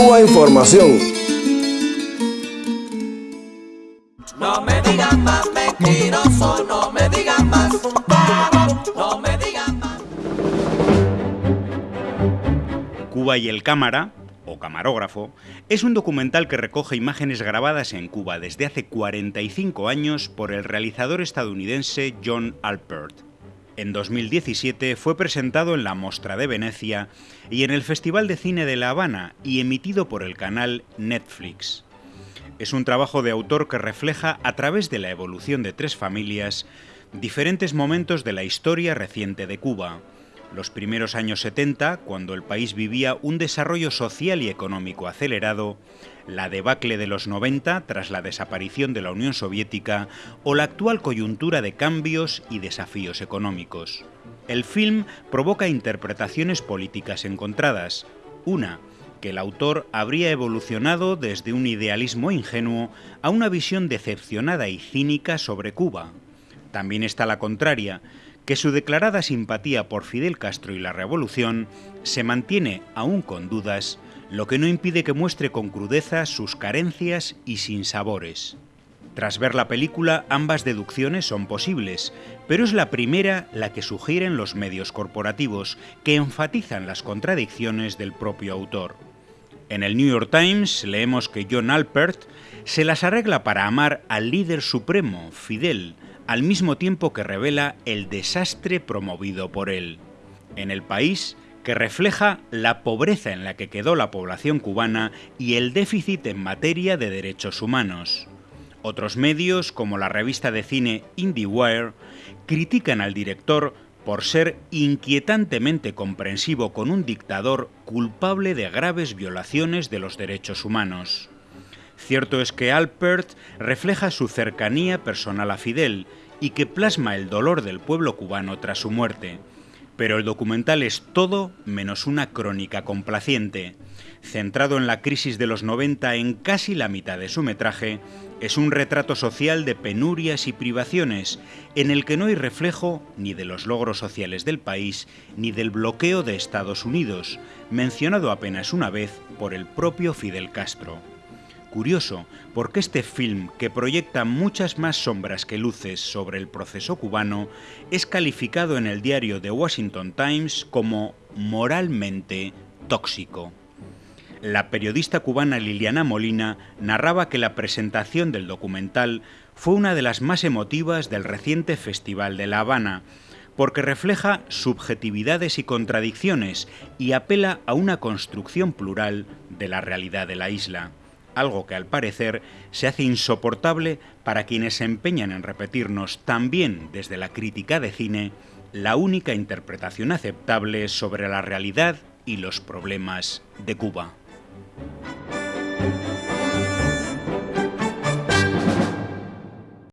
Cuba Información. No me digan más mentiroso, no me digan más, no me digan más. Cuba y el cámara, o camarógrafo, es un documental que recoge imágenes grabadas en Cuba desde hace 45 años por el realizador estadounidense John Alpert. En 2017 fue presentado en la Mostra de Venecia y en el Festival de Cine de La Habana y emitido por el canal Netflix. Es un trabajo de autor que refleja, a través de la evolución de tres familias, diferentes momentos de la historia reciente de Cuba. Los primeros años 70, cuando el país vivía un desarrollo social y económico acelerado, la debacle de los 90 tras la desaparición de la Unión Soviética o la actual coyuntura de cambios y desafíos económicos. El film provoca interpretaciones políticas encontradas. Una, que el autor habría evolucionado desde un idealismo ingenuo a una visión decepcionada y cínica sobre Cuba. También está la contraria, que su declarada simpatía por Fidel Castro y la revolución se mantiene aún con dudas, lo que no impide que muestre con crudeza sus carencias y sinsabores. Tras ver la película, ambas deducciones son posibles, pero es la primera la que sugieren los medios corporativos, que enfatizan las contradicciones del propio autor. En el New York Times leemos que John Alpert se las arregla para amar al líder supremo, Fidel, al mismo tiempo que revela el desastre promovido por él. En el país, que refleja la pobreza en la que quedó la población cubana y el déficit en materia de derechos humanos. Otros medios, como la revista de cine IndieWire, critican al director por ser inquietantemente comprensivo con un dictador culpable de graves violaciones de los derechos humanos. Cierto es que Alpert refleja su cercanía personal a Fidel y que plasma el dolor del pueblo cubano tras su muerte. Pero el documental es todo menos una crónica complaciente. Centrado en la crisis de los 90 en casi la mitad de su metraje, es un retrato social de penurias y privaciones, en el que no hay reflejo ni de los logros sociales del país, ni del bloqueo de Estados Unidos, mencionado apenas una vez por el propio Fidel Castro. Curioso, porque este film, que proyecta muchas más sombras que luces sobre el proceso cubano, es calificado en el diario The Washington Times como moralmente tóxico. La periodista cubana Liliana Molina narraba que la presentación del documental fue una de las más emotivas del reciente Festival de La Habana, porque refleja subjetividades y contradicciones y apela a una construcción plural de la realidad de la isla algo que al parecer se hace insoportable para quienes se empeñan en repetirnos también desde la crítica de cine la única interpretación aceptable sobre la realidad y los problemas de Cuba.